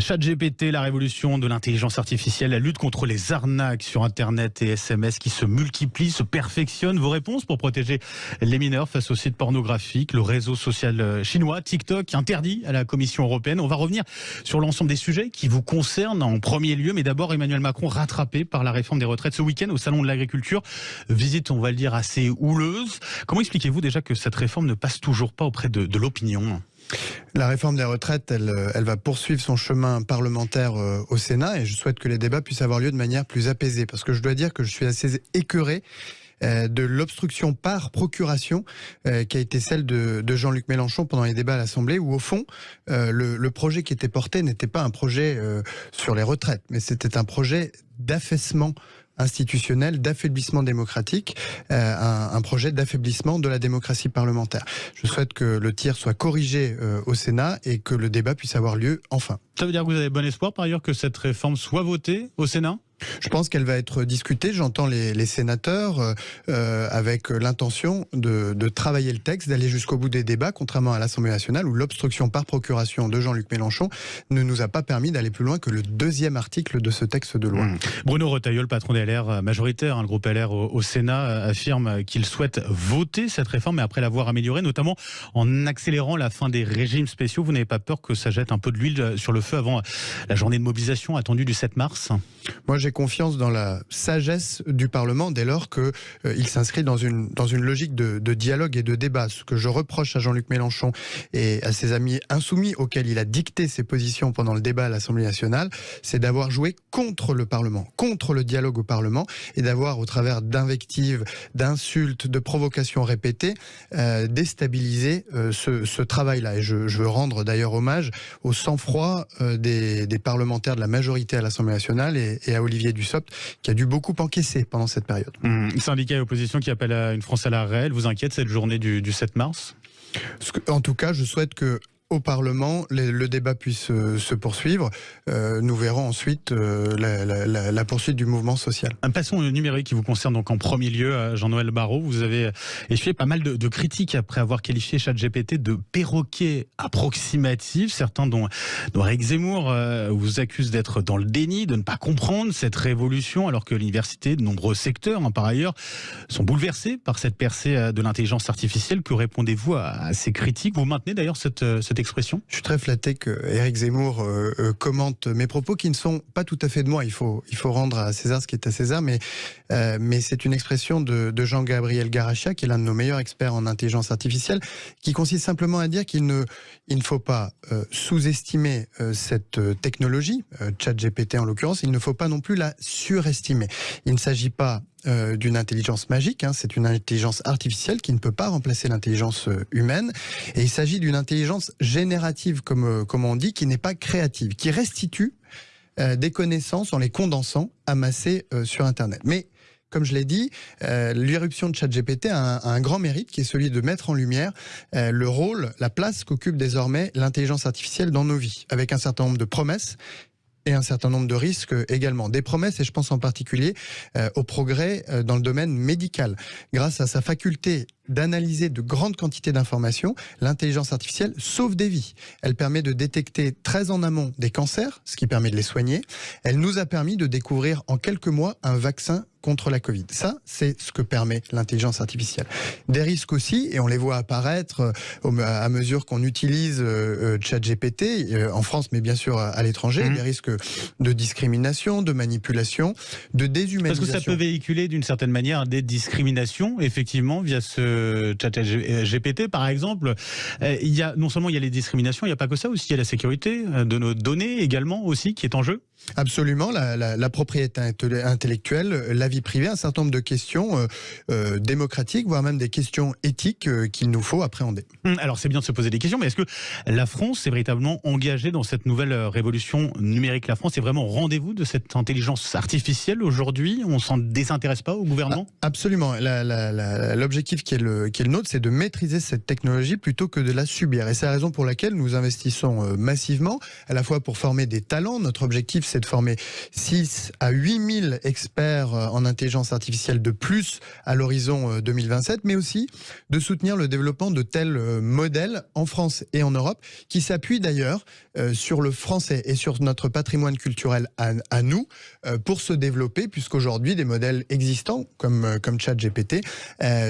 ChatGPT, la révolution de l'intelligence artificielle, la lutte contre les arnaques sur Internet et SMS qui se multiplient, se perfectionnent. Vos réponses pour protéger les mineurs face aux sites pornographiques, le réseau social euh, chinois, TikTok, interdit à la Commission européenne. On va revenir sur l'ensemble des sujets qui vous concernent en premier lieu, mais d'abord Emmanuel Macron rattrapé par la réforme des retraites ce week-end au Salon de l'Agriculture. Visite, on va le dire, assez houleuse. Comment expliquez-vous déjà que cette réforme ne passe toujours pas auprès de, de l'opinion? La réforme des retraites, elle, elle, va poursuivre son chemin parlementaire euh, au Sénat et je souhaite que les débats puissent avoir lieu de manière plus apaisée parce que je dois dire que je suis assez écœuré euh, de l'obstruction par procuration euh, qui a été celle de, Jean-Luc Mélenchon pendant les débats à l'Assemblée où au fond le, projet qui était porté n'était pas un projet sur les retraites mais c'était un projet d'affaissement institutionnel d'affaiblissement démocratique, euh, un, projet d'affaiblissement de la démocratie parlementaire. Je souhaite que le tir soit corrigé euh, au Sénat et que le débat puisse avoir lieu enfin. Ça veut dire que vous avez bon espoir par ailleurs que cette réforme soit votée au Sénat? Je pense qu'elle va être discutée. J'entends les, les, sénateurs euh, euh avec l'intention de, de, travailler le texte, d'aller jusqu'au bout des débats, contrairement à l'Assemblée nationale où l'obstruction par procuration de Jean-Luc Mélenchon ne nous a pas permis d'aller plus loin que le deuxième article de ce texte de loi. Mmh. Bruno Retailleau, patron des LR euh, majoritaire, hein, le groupe LR au, au Sénat, euh, affirme qu'il souhaite voter cette réforme, mais après l'avoir améliorée, notamment en accélérant la fin des régimes spéciaux. Vous n'avez pas peur que ça jette un peu de l'huile sur le feu avant la journée de mobilisation attendue du 7 mars? Moi, confiance dans la sagesse du Parlement dès lors qu'il euh, s'inscrit dans une, dans une logique de, dialogue et de débat. Ce que je reproche à Jean-Luc Mélenchon et à ses amis insoumis auxquels il a dicté ses positions pendant le débat à l'Assemblée nationale, c'est d'avoir joué contre le Parlement, contre le dialogue au Parlement et d'avoir, au travers d'invectives, d'insultes, de provocations répétées, euh, déstabilisé euh, ce, travail-là. Et je, veux rendre d'ailleurs hommage au sang-froid euh, des, des, parlementaires de la majorité à l'Assemblée nationale et, et à Olivier Olivier Dussopt, qui a dû beaucoup encaisser pendant cette période. Mmh. Syndicat et opposition qui appelle à une France à la réelle, vous inquiète cette journée du, du 7 mars? En tout cas, je souhaite que au Parlement, le débat puisse euh, se poursuivre. Euh, nous verrons ensuite euh, la, poursuite du mouvement social. Passons au numérique qui vous concerne donc en premier lieu, Jean-Noël Barrot. Vous avez essuyé pas mal de, critiques après avoir qualifié ChatGPT de perroquet approximatif. Certains, dont, dont Eric Zemmour, vous accusent d'être dans le déni, de ne pas comprendre cette révolution, alors que l'université, de nombreux secteurs, hein, par ailleurs, sont bouleversés par cette percée de l'intelligence artificielle. Que répondez-vous à, ces critiques? Vous maintenez d'ailleurs cette expression? Je suis très flatté que Éric Zemmour euh, euh, commente mes propos qui ne sont pas tout à fait de moi. Il faut, il faut rendre à César ce qui est à César, mais, euh, mais c'est une expression de, Jean-Gabriel Garachia, qui est l'un de nos meilleurs experts en intelligence artificielle, qui consiste simplement à dire qu'il ne, il ne faut pas sous-estimer cette technologie, ChatGPT en l'occurrence, il ne faut pas non plus la surestimer. Il ne s'agit pas euh, d'une intelligence magique, hein, c'est une intelligence artificielle qui ne peut pas remplacer l'intelligence euh, humaine, et il s'agit d'une intelligence générative, comme, euh, comme on dit, qui n'est pas créative, qui restitue des connaissances en les condensant, amassées sur Internet. Mais comme je l'ai dit, euh, l'irruption de ChatGPT a, a, un grand mérite qui est celui de mettre en lumière le rôle, la place qu'occupe désormais l'intelligence artificielle dans nos vies, avec un certain nombre de promesses et un certain nombre de risques également. Des promesses, et je pense en particulier euh, au progrès euh, dans le domaine médical. Grâce à sa faculté d'analyser de grandes quantités d'informations, l'intelligence artificielle sauve des vies. Elle permet de détecter très en amont des cancers, ce qui permet de les soigner. Elle nous a permis de découvrir en quelques mois un vaccin contre la Covid. Ça, c'est ce que permet l'intelligence artificielle. Des risques aussi, et on les voit apparaître euh, à mesure qu'on utilise euh, ChatGPT euh, en France, mais bien sûr à l'étranger, mmh. des risques de discrimination, de manipulation, de déshumanisation. Parce que ça peut véhiculer d'une certaine manière des discriminations, effectivement, via ce GPT, par exemple. Il y a non seulement il y a les discriminations, il n'y a pas que ça, aussi il y a la sécurité de nos données également aussi qui est en jeu. Absolument, la, la, la, propriété intellectuelle, la vie privée, un certain nombre de questions euh, euh, démocratiques, voire même des questions éthiques euh, qu'il nous faut appréhender. Hum, alors c'est bien de se poser des questions, mais est-ce que la France est véritablement engagée dans cette nouvelle euh, révolution numérique? La France est vraiment au rendez-vous de cette intelligence artificielle aujourd'hui? On s'en désintéresse pas au gouvernement? Ah, Absolument. L'objectif qui, est le, qui est le nôtre, c'est de maîtriser cette technologie plutôt que de la subir. Et c'est la raison pour laquelle nous investissons massivement, à la fois pour former des talents. Notre objectif, c'est de former 6 à 8 000 experts en intelligence artificielle de plus à l'horizon 2027, mais aussi de soutenir le développement de tels modèles en France et en Europe, qui s'appuient d'ailleurs sur le français et sur notre patrimoine culturel à, nous pour se développer, puisqu'aujourd'hui, des modèles existants, comme, comme ChatGPT,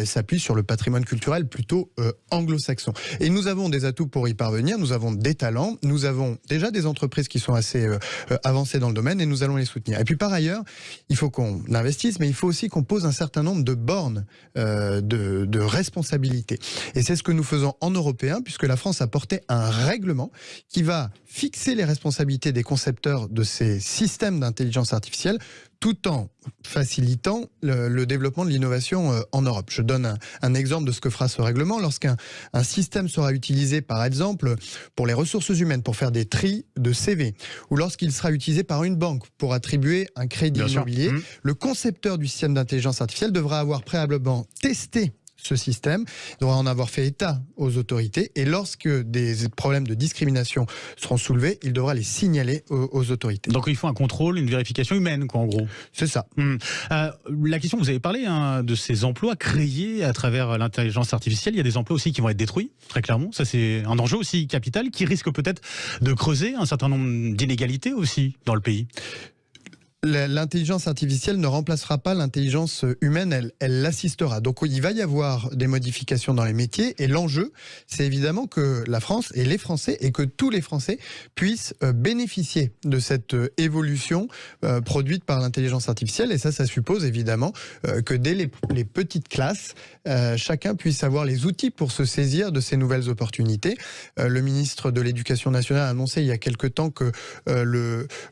s'appuient sur le patrimoine culturel plutôt anglo-saxon. Et nous avons des atouts pour y parvenir, nous avons des talents, nous avons déjà des entreprises qui sont assez euh, euh, dans le domaine et nous allons les soutenir. Et puis par ailleurs, il faut qu'on investisse, mais il faut aussi qu'on pose un certain nombre de bornes euh, de, de responsabilité. Et c'est ce que nous faisons en européen, puisque la France a porté un règlement qui va fixer les responsabilités des concepteurs de ces systèmes d'intelligence artificielle tout en facilitant le, développement de l'innovation euh, en Europe. Je donne un, exemple de ce que fera ce règlement. Lorsqu'un un système sera utilisé, par exemple, pour les ressources humaines, pour faire des tris de CV, ou lorsqu'il sera utilisé par une banque pour attribuer un crédit immobilier, mmh. le concepteur du système d'intelligence artificielle devra avoir préalablement testé ce système, il devra en avoir fait état aux autorités et lorsque des problèmes de discrimination seront soulevés, il devra les signaler aux, autorités. Donc il faut un contrôle, une vérification humaine, quoi, en gros. C'est ça. Hmm. Euh, la question, vous avez parlé hein, de ces emplois créés à travers l'intelligence artificielle. Il y a des emplois aussi qui vont être détruits, très clairement. Ça, c'est un enjeu aussi capital qui risque peut-être de creuser un certain nombre d'inégalités aussi dans le pays l'intelligence artificielle ne remplacera pas l'intelligence humaine, elle, l'assistera. Donc il va y avoir des modifications dans les métiers et l'enjeu, c'est évidemment que la France et les Français et que tous les Français puissent euh, bénéficier de cette euh, évolution euh, produite par l'intelligence artificielle et ça, ça suppose évidemment que dès les petites classes, chacun puisse avoir les outils pour se saisir de ces nouvelles opportunités. le ministre de l'Éducation nationale a annoncé il y a quelque temps que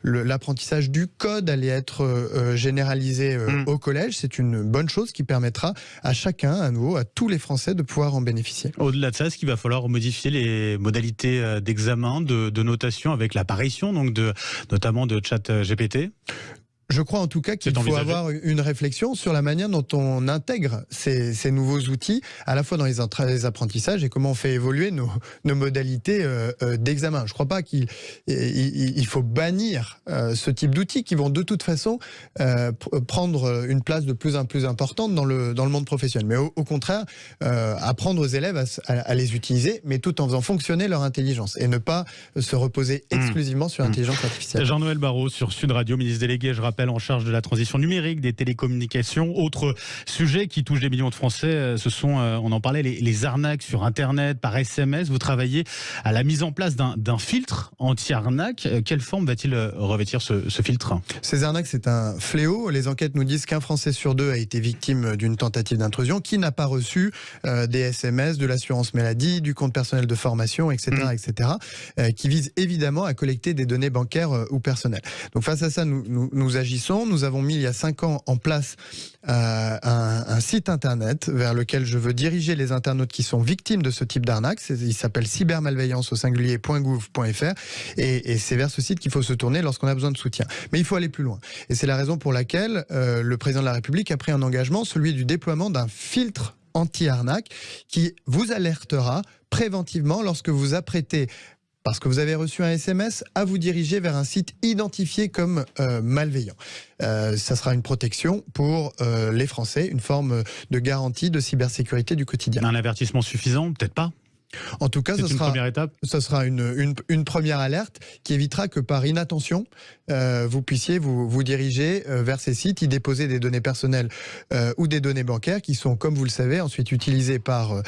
l'apprentissage du code allait être euh, euh, généralisé euh, mm. au collège. C'est une bonne chose qui permettra à chacun, à nouveau, à tous les Français de pouvoir en bénéficier. Au-delà de ça, est-ce qu'il va falloir modifier les modalités d'examen, de, de, notation avec l'apparition donc de, notamment de chat GPT je crois en tout cas qu'il faut avoir une réflexion sur la manière dont on intègre ces, ces nouveaux outils, à la fois dans les, apprentissages et comment on fait évoluer nos, nos modalités euh, euh, d'examen. Je ne crois pas qu'il il, faut bannir euh, ce type d'outils qui vont de toute façon prendre une place de plus en plus importante dans le, dans le monde professionnel. Mais au, contraire, apprendre aux élèves à, à, les utiliser, mais tout en faisant fonctionner leur intelligence et ne pas se reposer mmh. exclusivement sur mmh. l'intelligence artificielle. Jean-Noël Barrot sur Sud Radio, ministre délégué, je rappelle en charge de la transition numérique, des télécommunications. Autre sujet qui touche des millions de Français, euh, ce sont, euh, on en parlait, les, arnaques sur Internet, par SMS. Vous travaillez à la mise en place d'un filtre anti-arnaque. Euh, quelle forme va-t-il revêtir ce, filtre? Ces arnaques, c'est un fléau. Les enquêtes nous disent qu'un Français sur deux a été victime d'une tentative d'intrusion. Qui n'a pas reçu des SMS, de l'assurance maladie, du compte personnel de formation, etc., mmh. etc., qui vise évidemment à collecter des données bancaires ou personnelles. Donc face à ça, nous, nous, nous nous avons mis il y a cinq ans en place euh, un, site internet vers lequel je veux diriger les internautes qui sont victimes de ce type d'arnaque. Il s'appelle cybermalveillance au singulier.gouv.fr et, et c'est vers ce site qu'il faut se tourner lorsqu'on a besoin de soutien. Mais il faut aller plus loin. Et c'est la raison pour laquelle euh, le président de la République a pris un engagement, celui du déploiement d'un filtre anti-arnaque qui vous alertera préventivement lorsque vous apprêtez parce que vous avez reçu un SMS, à vous diriger vers un site identifié comme euh, malveillant. Euh, ça sera une protection pour euh, les Français, une forme de garantie de cybersécurité du quotidien. Un avertissement suffisant? Peut-être pas en tout cas, ce sera, première étape. ce sera une, une, première alerte qui évitera que par inattention, euh, vous puissiez vous, vous diriger euh, vers ces sites, y déposer des données personnelles euh, ou des données bancaires qui sont, comme vous le savez, ensuite utilisées par,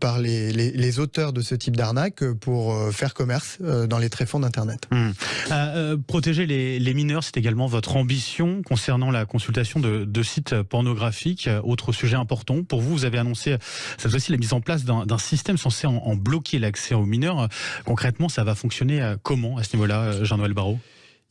par les, les, auteurs de ce type d'arnaque pour faire commerce dans les tréfonds d'Internet. Mmh. protéger les, les mineurs, c'est également votre ambition concernant la consultation de, de sites pornographiques. Autre sujet important pour vous, vous avez annoncé cette fois-ci la mise en place d'un système censé en, bloquer l'accès aux mineurs. Concrètement, ça va fonctionner euh, comment à ce niveau-là, euh, Jean-Noël Barrault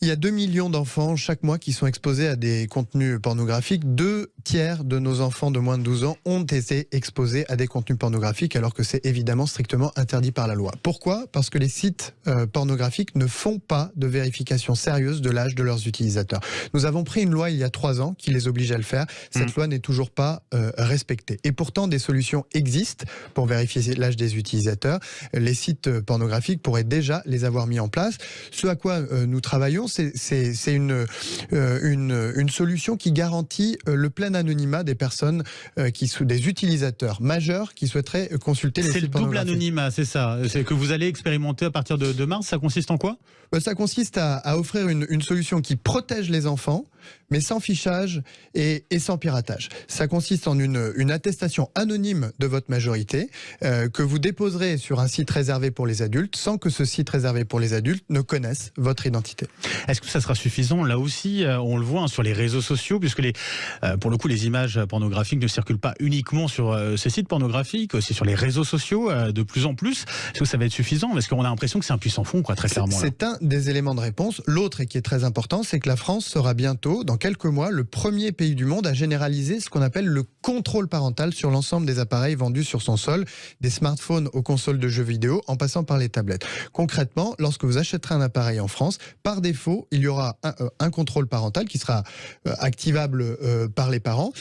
il y a 2 millions d'enfants chaque mois qui sont exposés à des contenus pornographiques. Deux tiers de nos enfants de moins de 12 ans ont été exposés à des contenus pornographiques alors que c'est évidemment strictement interdit par la loi. Pourquoi? Parce que les sites euh, pornographiques ne font pas de vérification sérieuse de l'âge de leurs utilisateurs. Nous avons pris une loi il y a trois ans qui les oblige à le faire. Cette mmh. loi n'est toujours pas euh, respectée. Et pourtant, des solutions existent pour vérifier l'âge des utilisateurs. Les sites pornographiques pourraient déjà les avoir mis en place. Ce à quoi euh, nous travaillons, c'est une, une, une, solution qui garantit le plein anonymat des personnes qui sont des utilisateurs majeurs qui souhaiteraient consulter les sites C'est le double anonymat, c'est ça. C'est que vous allez expérimenter à partir de, de mars. Ça consiste en quoi? Ça consiste à, à offrir une, une solution qui protège les enfants mais sans fichage et, sans piratage. Ça consiste en une, une attestation anonyme de votre majorité euh, que vous déposerez sur un site réservé pour les adultes sans que ce site réservé pour les adultes ne connaisse votre identité. Est-ce que ça sera suffisant Là aussi, euh, on le voit hein, sur les réseaux sociaux, puisque les, euh, pour le coup, les images pornographiques ne circulent pas uniquement sur ces sites pornographiques, aussi sur les réseaux sociaux de plus en plus. Est-ce que ça va être suffisant Parce qu'on a l'impression que c'est un puissant fond, quoi, très clairement. C'est un des éléments de réponse. L'autre, et qui est très important, c'est que la France sera bientôt, dans quelques mois, le premier pays du monde à généraliser ce qu'on appelle le contrôle parental sur l'ensemble des appareils vendus sur son sol, des smartphones aux consoles de jeux vidéo, en passant par les tablettes. Concrètement, lorsque vous achèterez un appareil en France, par défaut, il y aura un, euh, contrôle parental qui sera euh, activable euh, par les parents,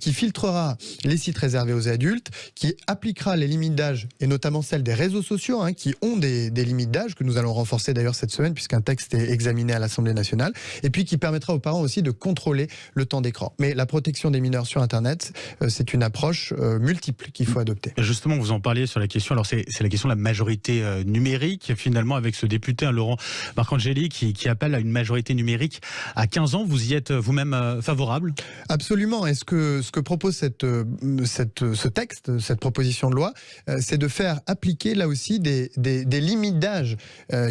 qui filtrera les sites réservés aux adultes, qui appliquera les limites d'âge, et notamment celles des réseaux sociaux, hein, qui ont des, limites d'âge, que nous allons renforcer d'ailleurs cette semaine, puisqu'un texte est examiné à l'Assemblée nationale, et puis qui permettra aux parents aussi de contrôler le temps d'écran. Mais la protection des mineurs sur Internet, c'est une approche multiple qu'il faut adopter. Justement, vous en parliez sur la question, alors c'est la question de la majorité numérique, finalement, avec ce député, hein, Laurent Marcangeli, qui, qui, appelle à une majorité numérique à 15 ans. Vous y êtes vous-même favorable? Absolument. Est-ce que ce que propose cette, cette, ce texte, cette proposition de loi, c'est de faire appliquer là aussi des, des, des limites d'âge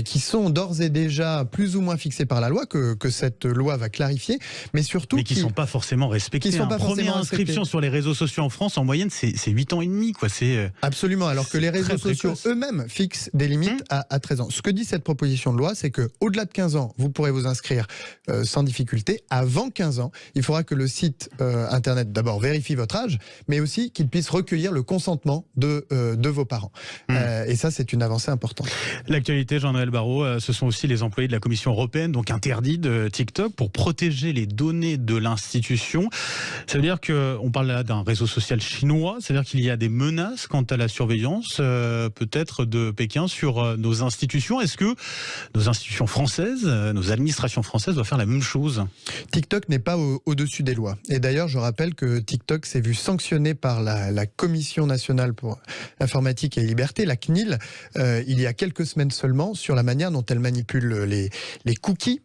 qui sont d'ores et déjà plus ou moins fixées par la loi, que, que cette loi va clarifier, mais surtout mais qui ne sont pas forcément respectés. Qui sont pas Première inscription sur les réseaux sociaux en France, en moyenne, c'est 8 ans et demi. Quoi. Euh, Absolument, alors que les réseaux sociaux eux-mêmes fixent des limites hum. à, 13 ans. Ce que dit cette proposition de loi, c'est que au-delà de 15 ans, vous pourrez vous inscrire euh, sans difficulté. Avant 15 ans, il faudra que le site euh, Internet d'abord vérifie votre âge, mais aussi qu'il puisse recueillir le consentement de, de vos parents. Hum. et ça, c'est une avancée importante. L'actualité, Jean-Noël Barrot, ce sont aussi les employés de la Commission européenne, donc interdits de TikTok, pour protéger les données de l'institution. Ça veut dire qu'on parle là d'un réseau social chinois, c'est-à-dire qu'il y a des menaces quant à la surveillance euh, peut-être de Pékin sur euh, nos institutions. Est-ce que nos institutions françaises, euh, nos administrations françaises doivent faire la même chose TikTok n'est pas au-dessus des lois. Et d'ailleurs, je rappelle que TikTok s'est vu sanctionné par la, Commission nationale pour l'informatique et les libertés, la CNIL, il y a quelques semaines seulement, sur la manière dont elle manipule les, cookies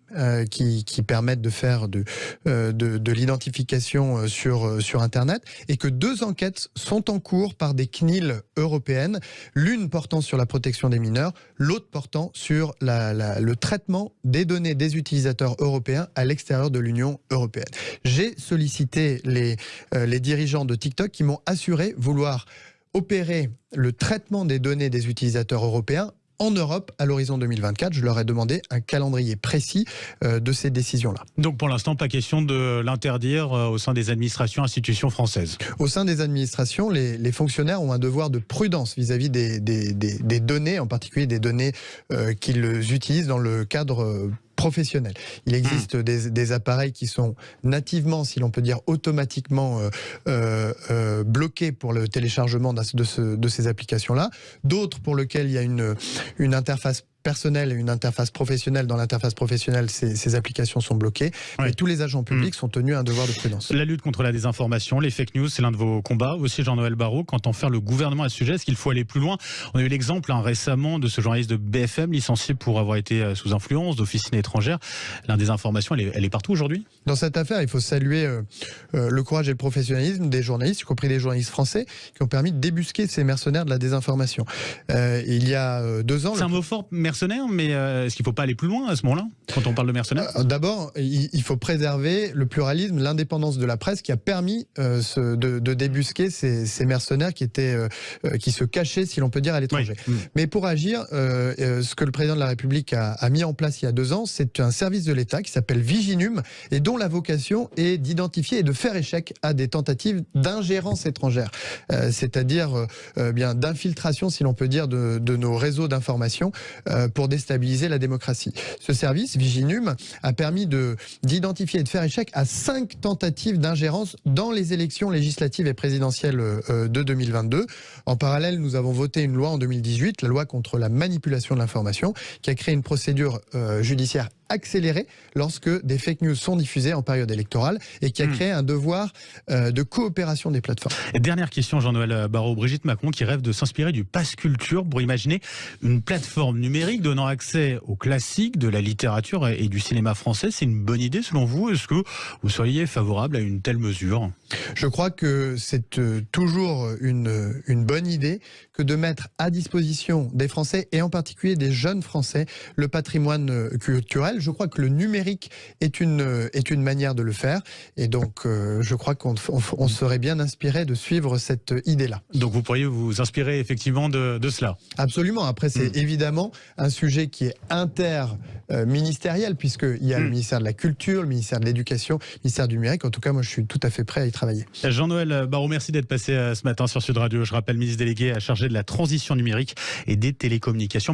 qui, qui, permettent de faire de, de l'identification euh, sur, euh, Internet et que deux enquêtes sont en cours par des CNIL européennes, l'une portant sur la protection des mineurs, l'autre portant sur le traitement des données des utilisateurs européens à l'extérieur de l'Union européenne. J'ai sollicité les, euh, les dirigeants de TikTok qui m'ont assuré vouloir opérer le traitement des données des utilisateurs européens en Europe à l'horizon 2024. Je leur ai demandé un calendrier précis euh, de ces décisions-là. Donc pour l'instant, pas question de l'interdire euh, au sein des administrations, institutions françaises Au sein des administrations, les, fonctionnaires ont un devoir de prudence vis-à-vis des, des, données, en particulier des données euh, qu'ils utilisent dans le cadre professionnels. Il existe hmm. des, appareils qui sont nativement, si l'on peut dire automatiquement, euh, euh, euh, bloqués pour le téléchargement de, de ces applications-là. D'autres pour lesquels il y a une, une interface personnel et une interface professionnelle. Dans l'interface professionnelle, ces, applications sont bloquées. Et tous les agents publics hmm. sont tenus à un devoir de prudence. La lutte contre la désinformation, les fake news, c'est l'un de vos combats. Aussi, Jean-Noël Barrot, quand on fait le gouvernement à ce sujet, est-ce qu'il faut aller plus loin? On a eu l'exemple hein, récemment de ce journaliste de BFM licencié pour avoir été euh, sous influence d'officines étrangères. La désinformation, elle est, elle est partout aujourd'hui Dans cette affaire, il faut saluer euh, euh, le courage et le professionnalisme des journalistes, y compris des journalistes français, qui ont permis de débusquer ces mercenaires de la désinformation. il y a deux ans... C'est un mot fort, mercenaires, mais euh, est-ce qu'il ne faut pas aller plus loin à ce moment-là, quand on parle de mercenaires? Euh, D'abord, il faut préserver le pluralisme, l'indépendance de la presse qui a permis euh, de, débusquer ces, mercenaires qui, étaient, qui se cachaient, si l'on peut dire, à l'étranger. Mm. Mais pour agir, ce que le président de la République a, mis en place il y a deux ans, c'est un service de l'État qui s'appelle Viginum et dont la vocation est d'identifier et de faire échec à des tentatives d'ingérence étrangère, c'est-à-dire bien d'infiltration, si l'on peut dire, de, de nos réseaux d'information pour des stabiliser la démocratie. Ce service, Viginum, a permis d'identifier et de faire échec à cinq tentatives d'ingérence dans les élections législatives et présidentielles euh, de 2022. En parallèle, nous avons voté une loi en 2018, la loi contre la manipulation de l'information, qui a créé une procédure euh, judiciaire accéléré lorsque des fake news sont diffusées en période électorale et qui a hmm. créé un devoir euh, de coopération des plateformes. dernière question, Jean-Noël Barraud. Brigitte Macron qui rêve de s'inspirer du pass culture pour imaginer une plateforme numérique donnant accès aux classiques de la littérature et du cinéma français. C'est une bonne idée selon vous Est-ce que vous seriez favorable à une telle mesure? Je crois que c'est euh, toujours une, une bonne idée que de mettre à disposition des Français et en particulier des jeunes Français le patrimoine euh, culturel. Je crois que le numérique est une, euh, est une manière de le faire et donc je crois qu'on on, serait bien inspiré de suivre cette idée-là. Donc vous pourriez vous inspirer effectivement de, de cela Absolument. Après, c'est hmm. évidemment un sujet qui est interministériel puisqu'il y a le hmm. ministère de la Culture, le ministère de l'Éducation, le ministère du Numérique. En tout cas, moi, je suis tout à fait prêt à y travailler. Jean-Noël Barraud, merci d'être passé euh, ce matin sur Sud Radio. Je rappelle, ministre délégué à charger de la transition numérique et des télécommunications.